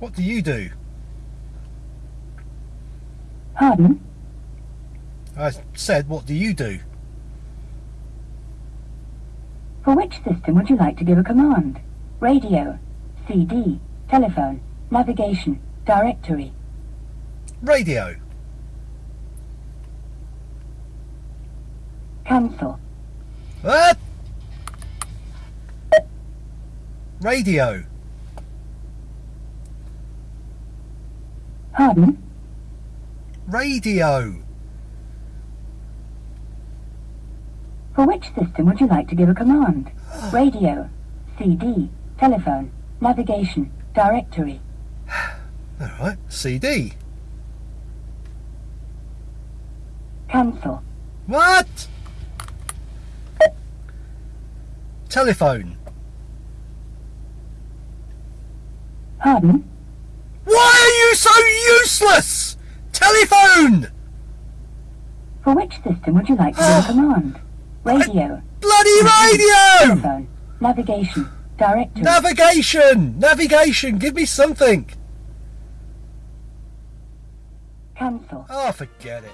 What do you do? Pardon? I said, what do you do? For which system would you like to give a command? Radio, CD, telephone, navigation, directory. Radio. Cancel. What? Radio. Pardon? Radio. For which system would you like to give a command? Radio, CD, telephone, navigation, directory. Alright, CD. Cancel. What? Telephone. Pardon? Why are you so useless? Telephone! For which system would you like to give a ah. command? Radio, Bloody radio! telephone, navigation, directory. Navigation! Navigation! Give me something! Cancel. Oh, forget it.